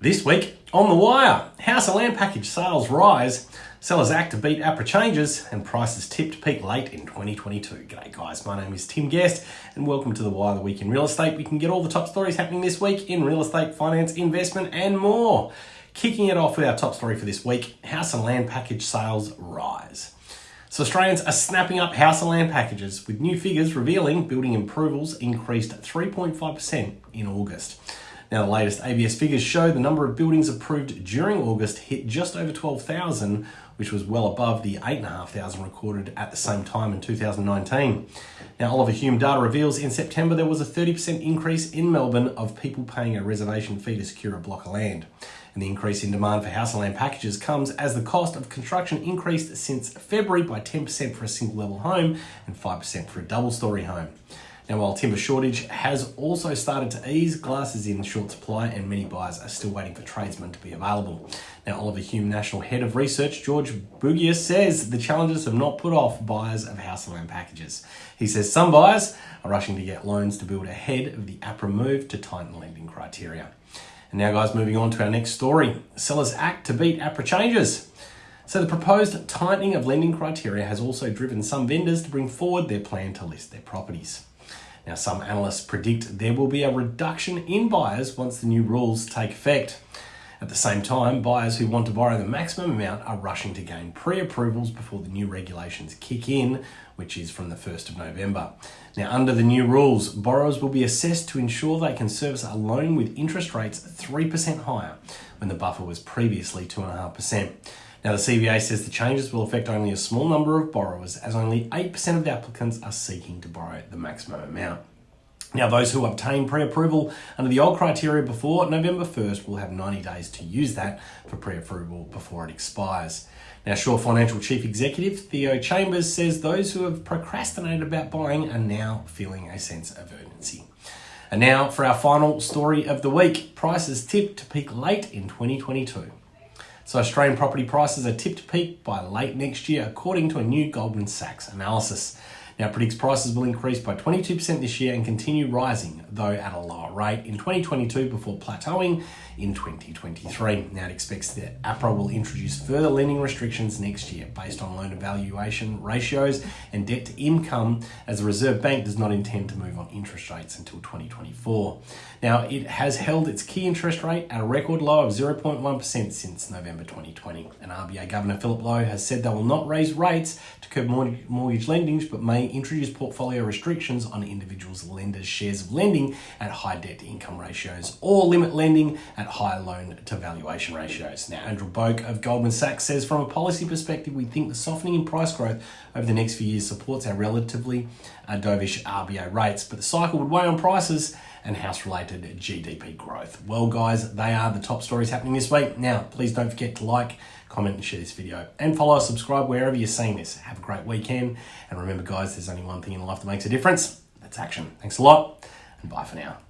This week on The Wire, house and land package sales rise, sellers act to beat APRA changes, and prices tipped peak late in 2022. G'day guys, my name is Tim Guest, and welcome to The Wire, the week in real estate. We can get all the top stories happening this week in real estate, finance, investment, and more. Kicking it off with our top story for this week, house and land package sales rise. So Australians are snapping up house and land packages, with new figures revealing building approvals increased 3.5% in August. Now, the latest ABS figures show the number of buildings approved during August hit just over 12,000, which was well above the 8,500 recorded at the same time in 2019. Now, Oliver Hume data reveals in September there was a 30% increase in Melbourne of people paying a reservation fee to secure a block of land. And the increase in demand for house and land packages comes as the cost of construction increased since February by 10% for a single level home and 5% for a double story home. Now, while timber shortage has also started to ease, glass is in short supply and many buyers are still waiting for tradesmen to be available. Now, Oliver Hume National Head of Research, George Bugia, says the challenges have not put off buyers of house and land packages. He says some buyers are rushing to get loans to build ahead of the APRA move to tighten lending criteria. And now, guys, moving on to our next story. Sellers act to beat APRA changes. So, the proposed tightening of lending criteria has also driven some vendors to bring forward their plan to list their properties. Now, some analysts predict there will be a reduction in buyers once the new rules take effect. At the same time, buyers who want to borrow the maximum amount are rushing to gain pre approvals before the new regulations kick in, which is from the 1st of November. Now, under the new rules, borrowers will be assessed to ensure they can service a loan with interest rates 3% higher when the buffer was previously 2.5%. Now, the CBA says the changes will affect only a small number of borrowers, as only 8% of the applicants are seeking to borrow the maximum amount. Now, those who obtain pre approval under the old criteria before November 1st will have 90 days to use that for pre approval before it expires. Now, Shore Financial Chief Executive Theo Chambers says those who have procrastinated about buying are now feeling a sense of urgency. And now for our final story of the week prices tipped to peak late in 2022. So Australian property prices are tipped to peak by late next year, according to a new Goldman Sachs analysis. Now predicts prices will increase by 22% this year and continue rising, though at a lower rate in 2022 before plateauing in 2023. Now it expects that APRA will introduce further lending restrictions next year based on loan evaluation ratios and debt to income, as the Reserve Bank does not intend to move on interest rates until 2024. Now it has held its key interest rate at a record low of 0.1% since November 2020. And RBA Governor Philip Lowe has said they will not raise rates to curb mortgage lending, but may introduce portfolio restrictions on individuals' lenders' shares of lending at high debt to income ratios or limit lending at high loan to valuation ratios. Now, Andrew Boak of Goldman Sachs says from a policy perspective, we think the softening in price growth over the next few years supports our relatively uh, dovish RBA rates, but the cycle would weigh on prices and house related GDP growth. Well, guys, they are the top stories happening this week. Now, please don't forget to like, comment, and share this video. And follow, subscribe wherever you're seeing this. Have a great weekend. And remember, guys, there's only one thing in life that makes a difference that's action. Thanks a lot, and bye for now.